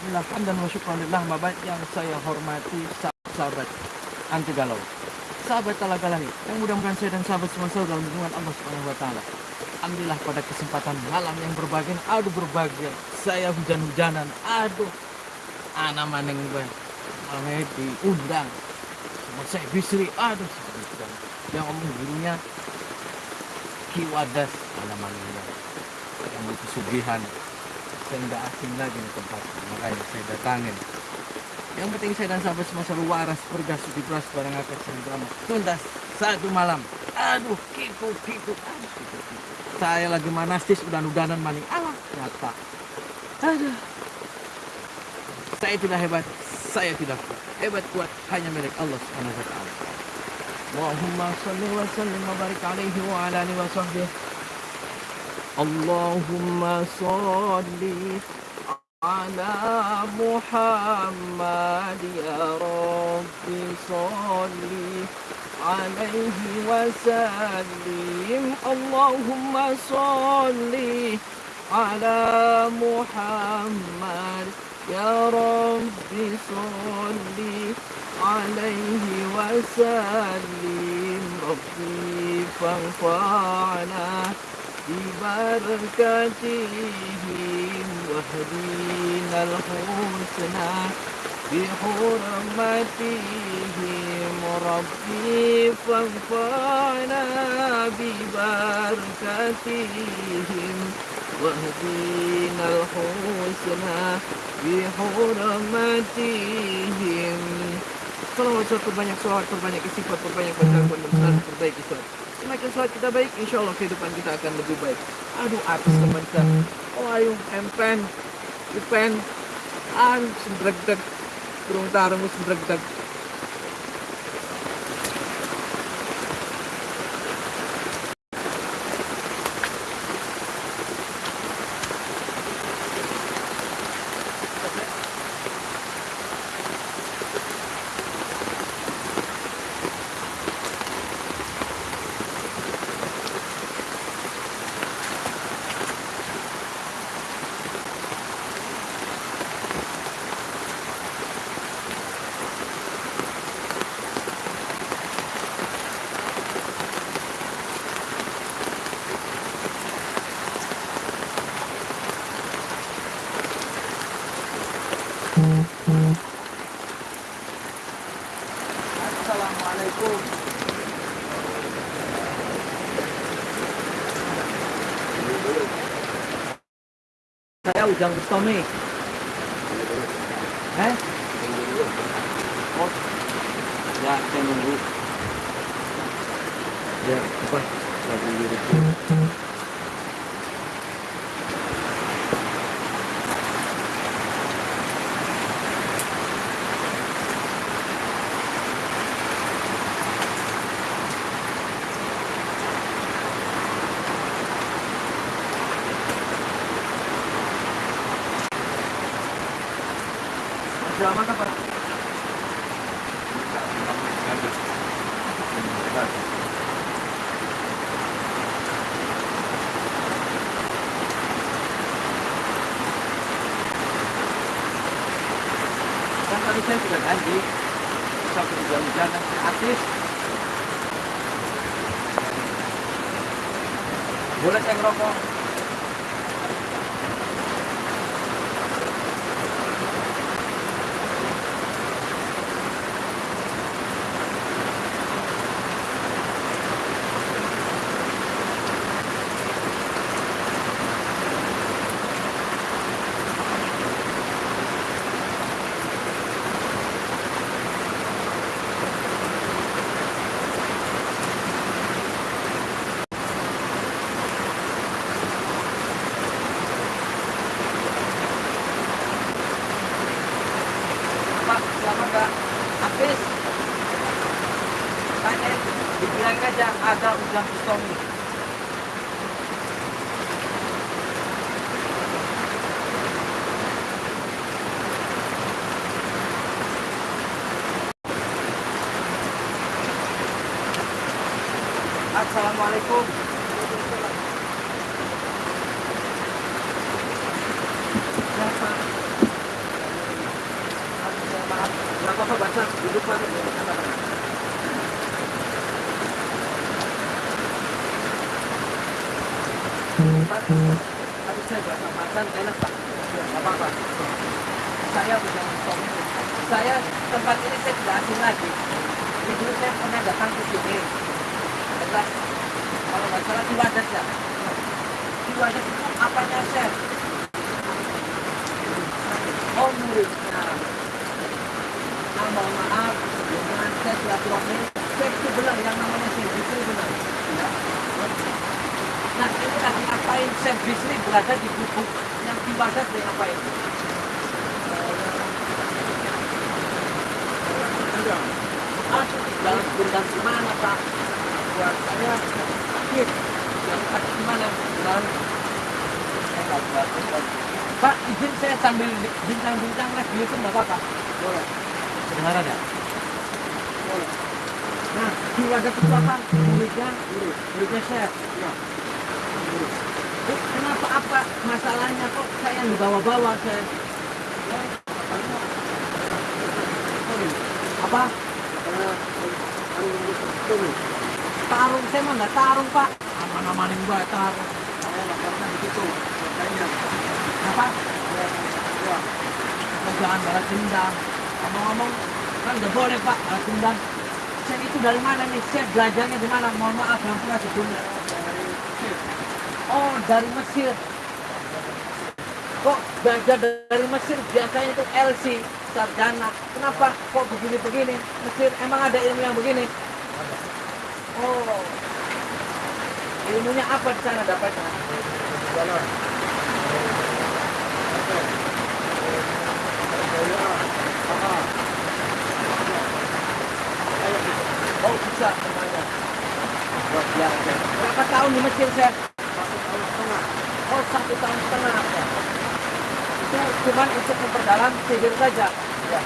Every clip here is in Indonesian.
Bismillah, hamdan wa syukranillah Bapak yang saya hormati sahabat anti galau Sahabat talaga langit Yang mudah-mudahan saya dan sahabat semua selalu dalam lindungan Allah Subhanahu wa taala. Alhamdulillah pada kesempatan malam yang berbahagia, aduh berbahagia. Saya hujan-hujanan, aduh. Anak maneng gue. Malamnya diundang. Sama saya bisri, aduh. Yang ngomong gurunya Kiwadas anak maneng Yang pesugihan saya nggak asing lagi di tempat makanya saya datangin. Yang penting saya dan sahabat semua selalu waras bergas di beras barang akan drama tuntas satu malam. Aduh kiku kiku aduh saya lagi manastis udah udanan maning alah nyata. Aduh. Saya tidak hebat saya tidak kuat. Hebat kuat hanya milik Allah subhanahu wa ta'ala. Allahumma salli wa sallim wa barik alaihi wa ala alihi wa sahbihi اللهم صل على محمد يا رب صل عليه وسلم. اللهم صل على محمد يا رب صل عليه وسلم. ربي فانفعنا ببركتهم واهدينا الحسنى بحرمتهم ربي فانفعنا ببركتهم واهدينا الحسنى بحرمتهم Salawat terbanyak salawat terbanyak istighfar terbanyak bacaan dan terbaik Islam semakin sholat kita baik insya Allah kehidupan kita akan lebih baik. Aduh artis teman kita. Oh ayo empen ipen an sendrek-dek kurung tarung sendrek-dek Ujang Bustomi. Eh? Oh. Ya, saya nunggu. Ya, apa? Lagi dulu. drama kan para kan tadi saya sudah janji satu jam-jam artis boleh saya ngerokok ada ujang pistomi Assalamualaikum Siapa? Duduk lagi. Pak, Tadi saya berasa makan enak Nggak apa-apa. Saya bukan suami. Saya tempat ini saya tidak asing lagi. Jadi dulu saya pernah datang ke sini. Adalah kalau nggak salah di wadah ya. Di wadah itu apanya chef? Oh muridnya. Nah, mohon maaf dengan saya silaturahmi. Chef itu benar yang namanya chef itu benar. Nah ini lagi ngapain chef Bisri berada di gubuk yang di dia ngapain? Aduh, dalam gudang gimana Pak? Buat saya sakit. Yang sakit gimana? Saya buat. Pak, izin saya sambil bincang-bincang lagi itu nggak apa-apa? Boleh. Kedengaran ya? Boleh. Nah, di wadah itu apa? Muridnya? Murid. Muridnya chef. Ya. Apa masalahnya kok saya dibawa-bawa saya? Apa? Tarung saya mah nggak tarung pak. Aman-amanin gua tarung. Saya nggak pernah begitu. Apa? Jangan balas dendam. Ngomong-ngomong kan nggak boleh pak balas dendam. Chef itu dari mana nih? Chef belajarnya di mana? Mohon maaf yang pernah sebelumnya. Oh, dari Mesir. Kok belajar dari Mesir biasanya itu LC, sarjana. Kenapa kok begini-begini? Mesir emang ada ilmu yang begini? Oh. Ilmunya apa di sana dapatnya? Oh, bisa semuanya. Berapa tahun di Mesir, Chef? Satu tahun setengah. Ya. Itu cuma untuk memperdalam sihir saja. Ya.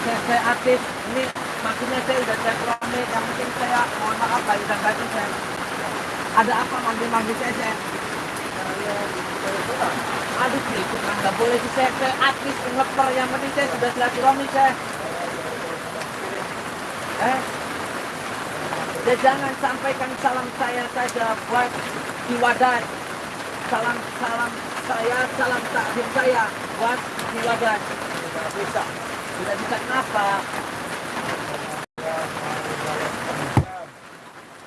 Saya, saya aktif. Ini maksudnya saya udah cek rame. Yang penting saya mohon maaf lahir dan batin saya. Ada apa manggil-manggil saya, saya? Aduh, itu kan nggak boleh sih saya. Saya aktif ngeper. Yang penting saya sudah silaturahmi saya. Eh, Ya jangan sampaikan salam saya saja buat di wadah. Salam salam saya, salam takdim saya buat di wadah. Tidak bisa. Tidak bisa kenapa?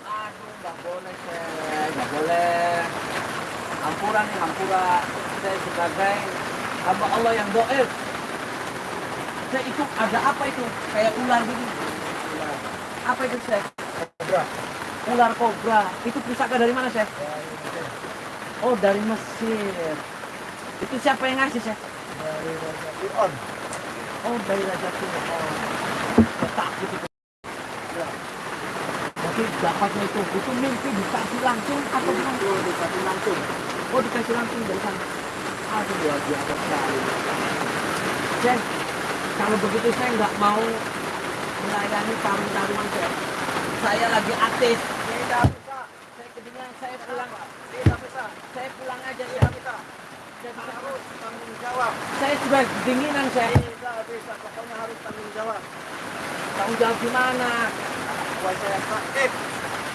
Aduh, nggak boleh nggak boleh. Hampura nih, hampura. Saya sebagai hamba Allah yang doib. Saya itu ada apa itu? Kayak ular gini. Apa itu saya? Ular kobra. Itu pusaka dari mana, Chef? Oh, dari Mesir. Itu siapa yang ngasih, Chef? Oh, dari Raja Fir'aun. Takut itu. Ya. Berarti dapatnya itu, itu mimpi dikasih langsung atau gimana? dikasih langsung. Oh, dikasih langsung dari sana. Aduh, luar biasa sekali. Chef, kalau begitu saya nggak mau melayani tamu-tamuan, Chef saya lagi aktif. Tidak bisa. Saya kedinginan, saya pulang. Tidak bisa. Saya pulang aja. Tidak bisa. Saya harus tanggung jawab. Saya sudah kedinginan, saya. Tidak bisa. Pokoknya harus tanggung jawab. Tanggung jawab gimana? Buat saya sakit.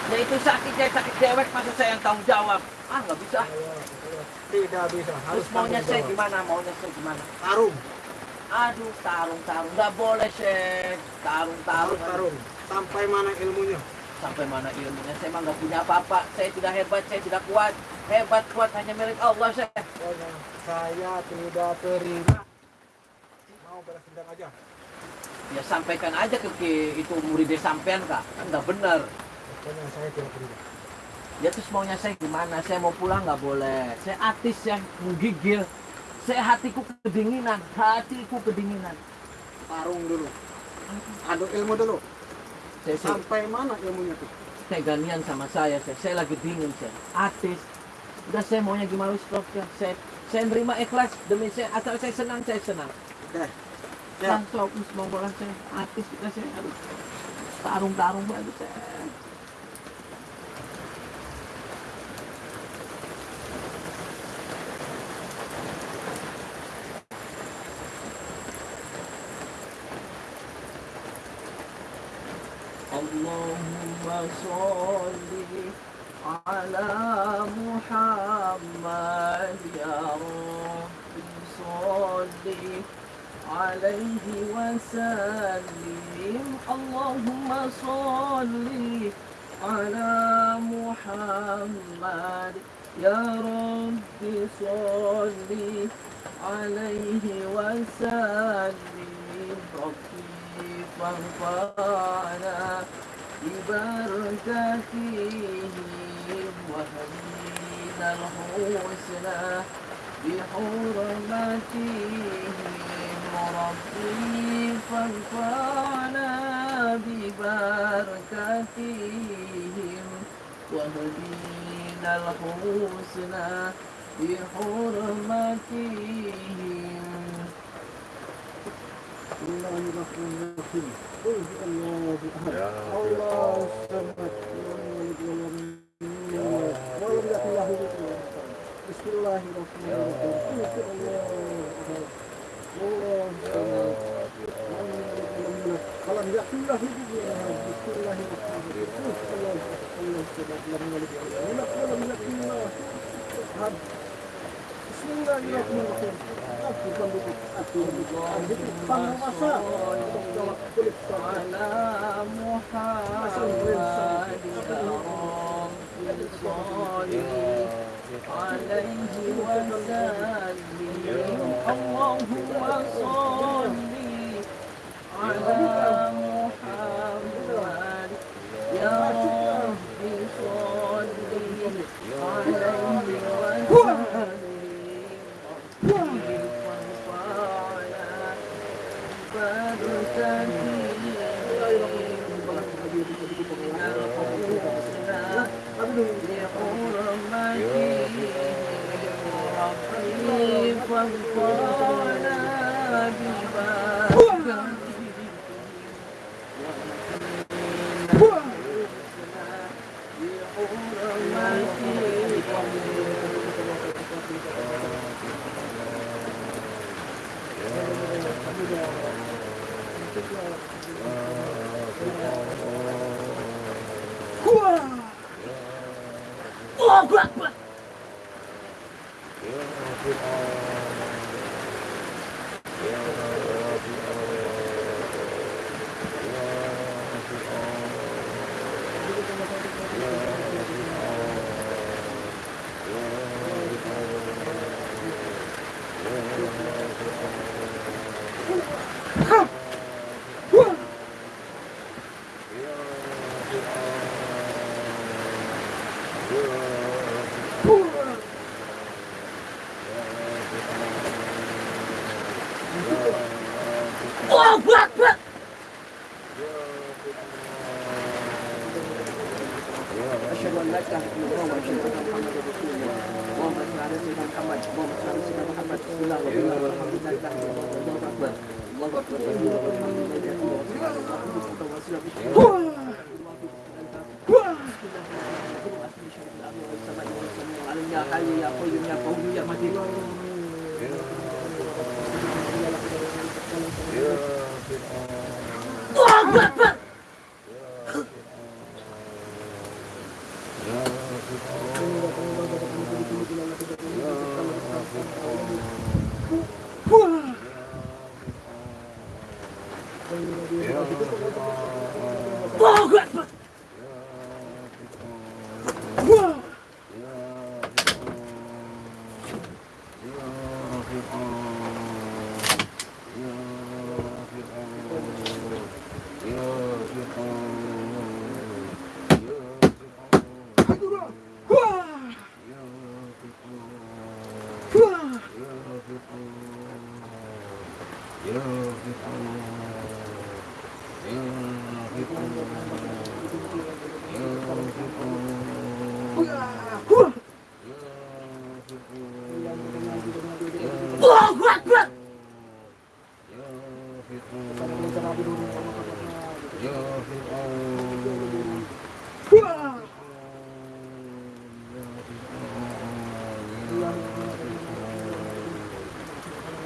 Ya itu sakit, saya sakit dewek, masa saya yang tanggung jawab? Ah, nggak bisa. Tidak bisa. Terus maunya saya gimana? Maunya saya gimana? Tarung. Aduh, tarung, tarung. Nggak boleh, Chef. Tarung, tarung. Sampai mana ilmunya? sampai mana ilmunya saya emang nggak punya apa-apa saya tidak hebat saya tidak kuat hebat kuat hanya milik Allah saya Pokoknya saya tidak terima. Mau balas dendam aja. ya sampaikan aja ke ke- itu muridnya sampean kak kan nggak benar Pokoknya saya tidak terima. ya terus maunya saya gimana saya mau pulang nggak boleh saya artis yang menggigil saya hatiku kedinginan hatiku kedinginan Tarung dulu. Adu ilmu dulu. saya, saya, Sampai mana ilmunya tuh? saya ganian sama saya saya, saya lagi dingin saya artis udah saya maunya gimana stop ya saya saya nerima ikhlas demi saya asal saya senang saya senang Oke. Ya. Langsung mau bola saya artis kita saya aduh tarung-tarung banget saya. صل على محمد يا رب صل عليه وسلم. اللهم صل على محمد يا رب صل عليه وسلم. ربي فانفعنا برد فيه وهمين الحسنى بحرمته ربي فانفعنا ببركتهم وهدينا الحسنى بحرمتهم الله الرحمن الرحيم قل هو الله احد الله الصمد لم يلد ولم يولد ولم يكن له كفوا بسم الله الرحمن الرحيم قل هو الله احد الله الصمد لم يلد ولم يولد ولم يكن له كفوا احد بسم الله الرحمن الرحيم قل هو الله احد الله الصمد لم يلد ولم يولد ولم يكن له كفوا احد اللهم صل على one. Ya, kali ya, Yeah. Oh, but, but.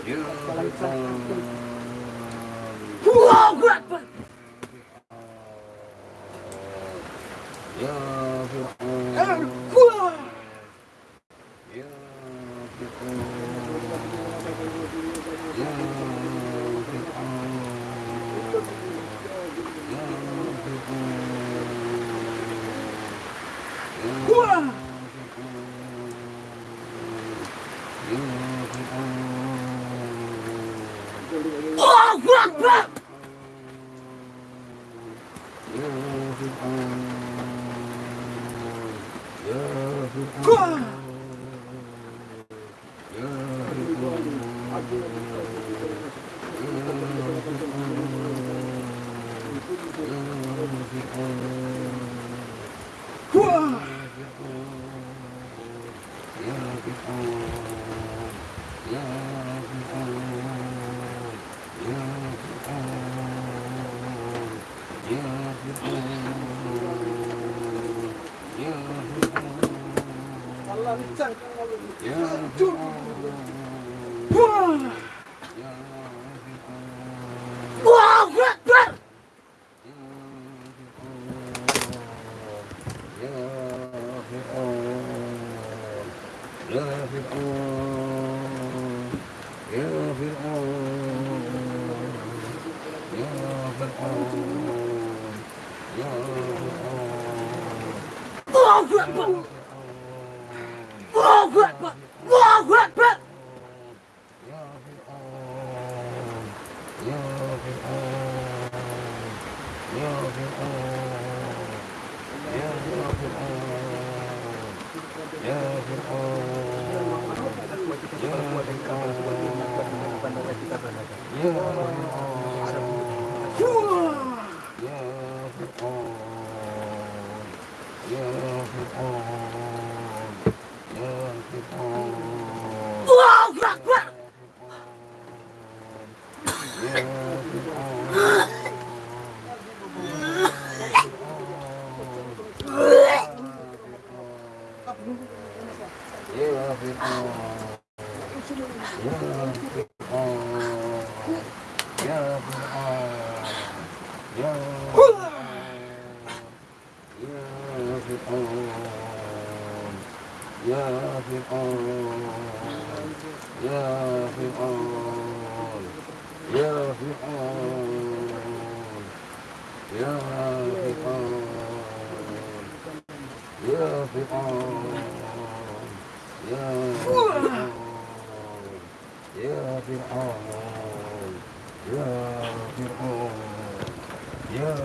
流 후. Akbar. فرعون يا فرعون يا فرعون يا فرعون يا فرعون يا فرعون يا فرعون يا فرعون يا فرعون يا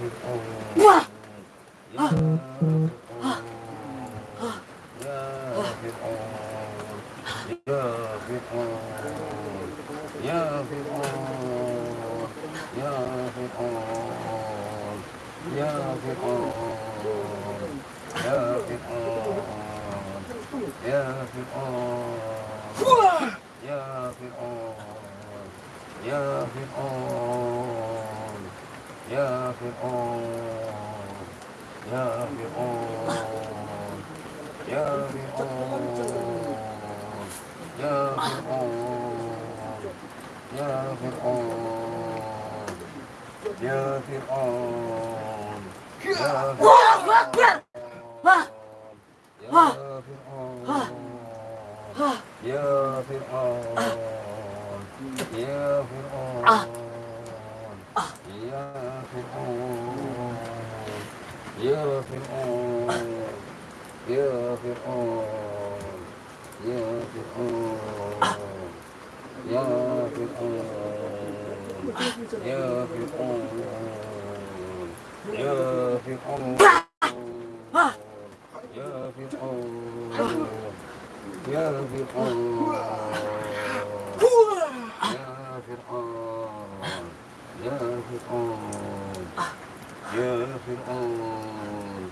فرعون 啊 يا فقار يا فقار يا فقار يا فقار يا فقار يا فقار يا فرعون يا فرعون يا فرعون يا فرعون You've been on, you've been on. يا فرعون يا فرعون يا فرعون يا فرعون يا فرعون يا فرعون يا فرعون يا فرعون يا فرعون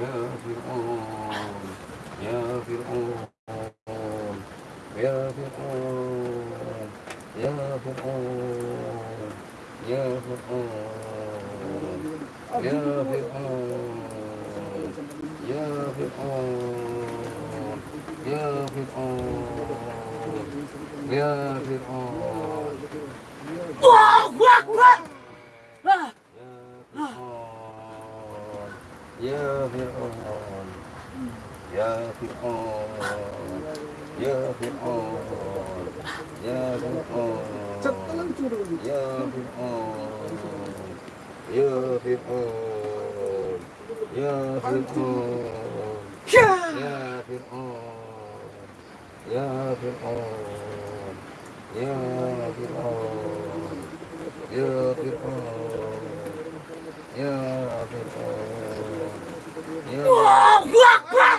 يا فرعون يا فرعون يهفقون يهفقون يهفقون يهفقون يهفقون يهفقون يهفقون الله أكبر يا فرعون يا فرعون Ya Fir'aun Ya Fir'aun Ya Fir'aun Ya Fir'aun Ya Fir'aun Ya Fir'aun Ya Fir'aun Ya Fir'aun Ya Fir'aun Ya Fir'aun Ya Fir'aun